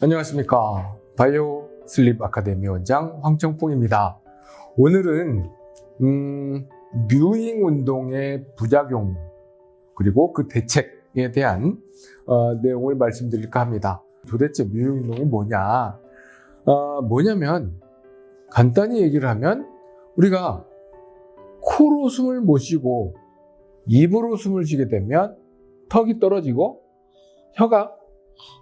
안녕하십니까. 바이오 슬립 아카데미 원장 황청풍입니다. 오늘은 음, 뮤잉 운동의 부작용 그리고 그 대책에 대한 어, 내용을 말씀드릴까 합니다. 도대체 뮤잉 운동이 뭐냐? 어, 뭐냐면 간단히 얘기를 하면 우리가 코로 숨을 못 쉬고 입으로 숨을 쉬게 되면 턱이 떨어지고 혀가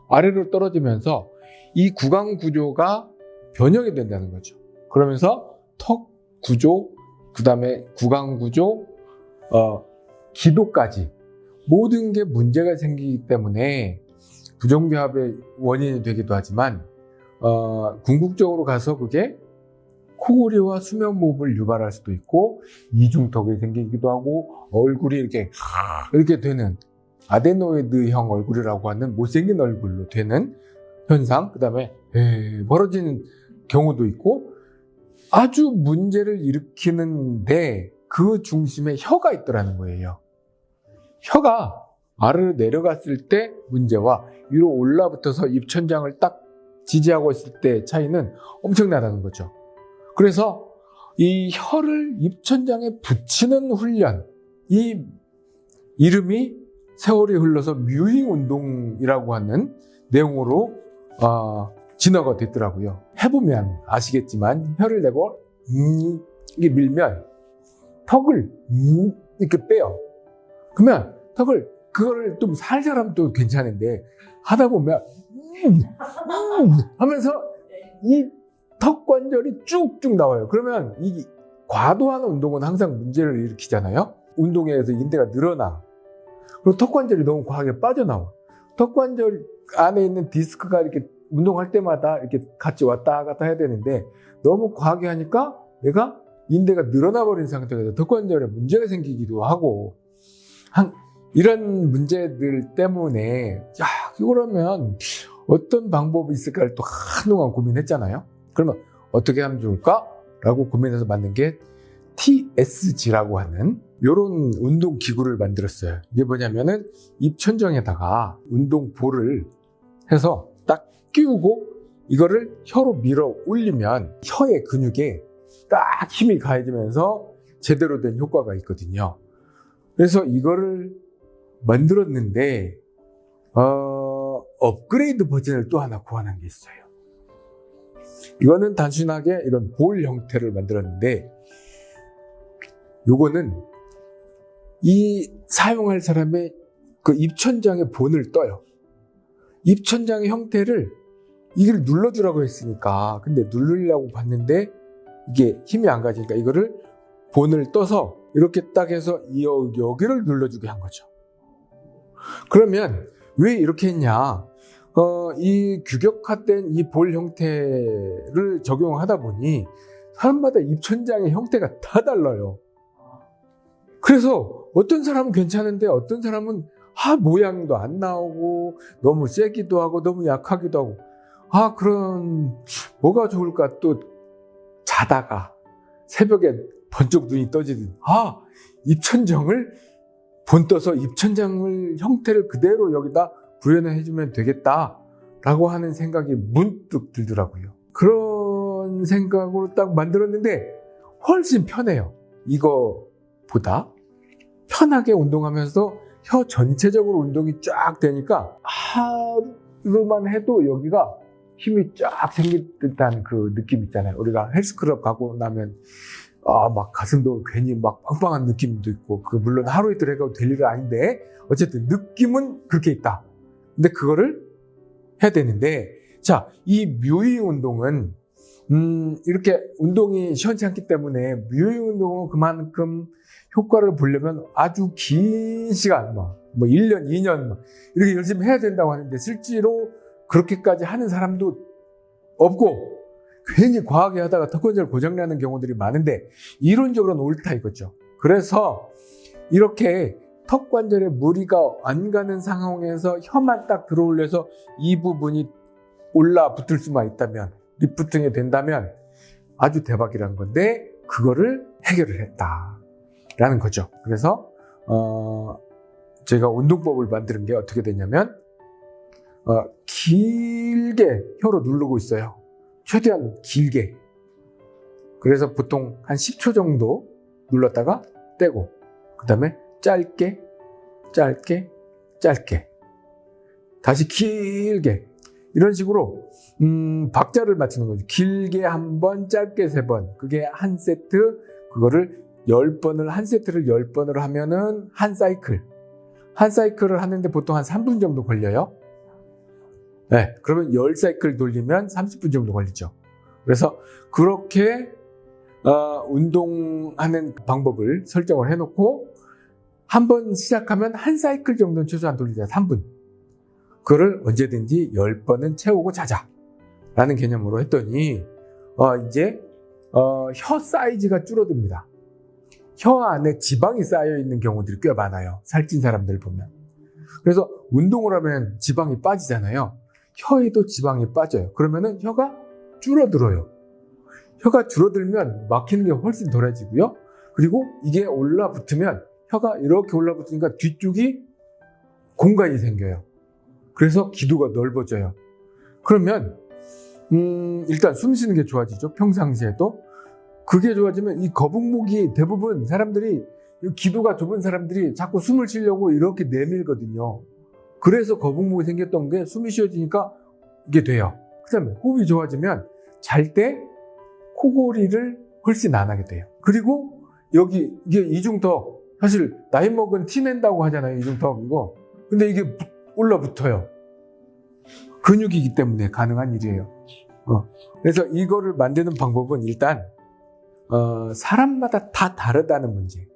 아래로 떨어지면서 이 구강 구조가 변형이 된다는 거죠. 그러면서 턱 구조, 그 다음에 구강 구조, 어, 기도까지 모든 게 문제가 생기기 때문에 부정교합의 원인이 되기도 하지만 어, 궁극적으로 가서 그게 코골이와 수면무호흡을 유발할 수도 있고 이중턱이 생기기도 하고 얼굴이 이렇게 이렇게 되는 아데노이드형 얼굴이라고 하는 못생긴 얼굴로 되는 현상, 그 다음에 벌어지는 경우도 있고 아주 문제를 일으키는데 그 중심에 혀가 있더라는 거예요. 혀가 아래로 내려갔을 때 문제와 위로 올라붙어서 입천장을 딱 지지하고 있을 때 차이는 엄청나다는 거죠. 그래서 이 혀를 입천장에 붙이는 훈련, 이 이름이 세월이 흘러서 뮤잉 운동이라고 하는 내용으로 어, 진화가 됐더라고요. 해보면 아시겠지만 혀를 내고 음, 이게 밀면 턱을 음, 이렇게 빼요. 그러면 턱을 그거를 좀 살살 하면 또 괜찮은데 하다 보면 음, 음 하면서 이 턱 관절이 쭉쭉 나와요. 그러면 이 과도한 운동은 항상 문제를 일으키잖아요. 운동에 의해서 인대가 늘어나. 그리고 턱 관절이 너무 과하게 빠져나와. 턱 관절 안에 있는 디스크가 이렇게 운동할 때마다 이렇게 같이 왔다 갔다 해야 되는데 너무 과하게 하니까 얘가 인대가 늘어나 버린 상태에서 턱 관절에 문제가 생기기도 하고 한 이런 문제들 때문에 야 이거라면 어떤 방법이 있을까를 또 한동안 고민했잖아요. 그러면 어떻게 하면 좋을까? 라고 고민해서 만든 게 TSG라고 하는 이런 운동 기구를 만들었어요. 이게 뭐냐면은 입천정에다가 운동볼을 해서 딱 끼우고 이거를 혀로 밀어 올리면 혀의 근육에 딱 힘이 가해지면서 제대로 된 효과가 있거든요. 그래서 이거를 만들었는데 어, 업그레이드 버전을 또 하나 구하는 게 있어요. 이거는 단순하게 이런 볼 형태를 만들었는데 요거는 이 사용할 사람의 그 입천장의 본을 떠요. 입천장의 형태를 이걸 눌러주라고 했으니까 근데 누르려고 봤는데 이게 힘이 안 가지니까 이거를 본을 떠서 이렇게 딱 해서 여기를 눌러주게 한 거죠. 그러면 왜 이렇게 했냐? 어, 이 규격화된 이 볼 형태를 적용하다 보니 사람마다 입천장의 형태가 다 달라요. 그래서 어떤 사람은 괜찮은데 어떤 사람은 아 모양도 안 나오고 너무 세기도 하고 너무 약하기도 하고. 아 그런 뭐가 좋을까? 또 자다가 새벽에 번쩍 눈이 떠지든 아 입천장을 본떠서 입천장을 형태를 그대로 여기다 구현해 주면 되겠다 라고 하는 생각이 문득 들더라고요. 그런 생각으로 딱 만들었는데 훨씬 편해요. 이거보다 편하게 운동하면서 혀 전체적으로 운동이 쫙 되니까 하루만 해도 여기가 힘이 쫙 생길 듯한 그 느낌 있잖아요. 우리가 헬스클럽 가고 나면 아, 막 가슴도 괜히 막 빵빵한 느낌도 있고, 그 물론 하루 이틀 해가도 될 일은 아닌데, 어쨌든 느낌은 그렇게 있다. 근데 그거를 해야 되는데, 자, 이 묘의 운동은, 음, 이렇게 운동이 시원치 않기 때문에 묘의 운동은 그만큼 효과를 보려면 아주 긴 시간, 뭐, 뭐 1년, 2년, 뭐 이렇게 열심히 해야 된다고 하는데 실제로 그렇게까지 하는 사람도 없고 괜히 과하게 하다가 턱관절 고장나는 경우들이 많은데 이론적으로는 옳다 이거죠. 그래서 이렇게 턱관절에 무리가 안 가는 상황에서 혀만 딱 들어올려서 이 부분이 올라 붙을 수만 있다면 리프팅이 된다면 아주 대박이라는 건데 그거를 해결을 했다. 라는 거죠. 그래서 어, 제가 운동법을 만드는 게 어떻게 되냐면 어, 길게 혀로 누르고 있어요. 최대한 길게. 그래서 보통 한 10초 정도 눌렀다가 떼고, 그 다음에 짧게, 짧게, 짧게. 다시 길게. 이런 식으로, 음, 박자를 맞추는 거죠. 길게 한 번, 짧게 세 번. 그게 한 세트, 그거를 10번을, 한 세트를 10번을 하면은 한 사이클. 한 사이클을 하는데 보통 한 3분 정도 걸려요. 네, 그러면 10사이클 돌리면 30분 정도 걸리죠. 그래서 그렇게 어, 운동하는 방법을 설정을 해놓고 한 번 시작하면 한 사이클 정도는 최소한 돌리자 3분. 그거를 언제든지 10번은 채우고 자자. 라는 개념으로 했더니 어, 이제 어, 혀 사이즈가 줄어듭니다. 혀 안에 지방이 쌓여 있는 경우들이 꽤 많아요. 살찐 사람들 보면. 그래서 운동을 하면 지방이 빠지잖아요. 혀에도 지방이 빠져요. 그러면은 혀가 줄어들어요. 혀가 줄어들면 막히는 게 훨씬 덜해지고요. 그리고 이게 올라붙으면 혀가 이렇게 올라붙으니까 뒤쪽이 공간이 생겨요. 그래서 기도가 넓어져요. 그러면 음, 일단 숨 쉬는 게 좋아지죠. 평상시에도. 그게 좋아지면 이 거북목이 대부분 사람들이 이 기도가 좁은 사람들이 자꾸 숨을 쉬려고 이렇게 내밀거든요. 그래서 거북목이 생겼던 게 숨이 쉬어지니까 이게 돼요. 그 다음에 호흡이 좋아지면 잘 때 코골이를 훨씬 안 하게 돼요. 그리고 여기 이게 이중턱 사실 나이 먹은 티 낸다고 하잖아요. 이중턱 이거. 근데 이게 붙- 올라붙어요. 근육이기 때문에 가능한 일이에요. 어. 그래서 이거를 만드는 방법은 일단 어, 사람마다 다 다르다는 문제.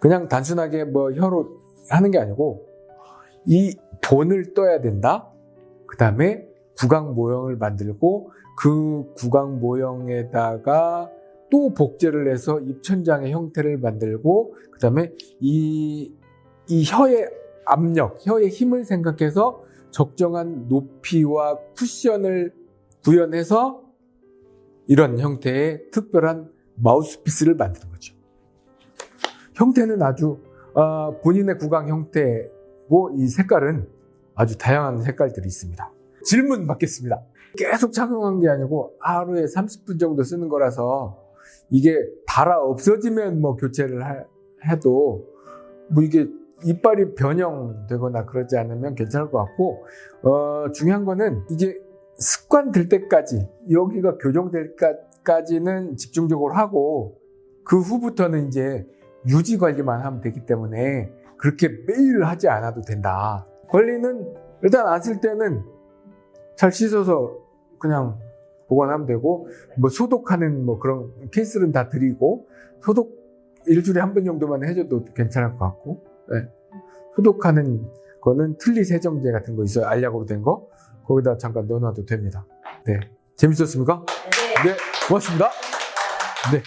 그냥 단순하게 뭐 혀로 하는 게 아니고 이 본을 떠야 된다. 그 다음에 구강 모형을 만들고 그 구강 모형에다가 또 복제를 해서 입천장의 형태를 만들고 그 다음에 이, 이 혀의 압력, 혀의 힘을 생각해서 적정한 높이와 쿠션을 구현해서 이런 형태의 특별한 마우스피스를 만드는 거죠. 형태는 아주 어, 본인의 구강 형태고 이 색깔은 아주 다양한 색깔들이 있습니다. 질문 받겠습니다. 계속 착용한 게 아니고 하루에 30분 정도 쓰는 거라서 이게 달아 없어지면 뭐 교체를 하- 해도 뭐 이게 이빨이 변형되거나 그러지 않으면 괜찮을 것 같고 어, 중요한 거는 이게 습관 들 때까지 여기가 교정될 때까지는 집중적으로 하고 그 후부터는 이제 유지 관리만 하면 되기 때문에 그렇게 매일 하지 않아도 된다. 관리는 일단 안 쓸 때는 잘 씻어서 그냥 보관하면 되고 뭐 소독하는 뭐 그런 케이스는 다 드리고 소독 일주일에 한 번 정도만 해줘도 괜찮을 것 같고 네. 소독하는 거는 틀니 세정제 같은 거 있어요 알약으로 된 거 거기다 잠깐 넣어놔도 됩니다 네 재밌었습니까? 네 고맙습니다. 네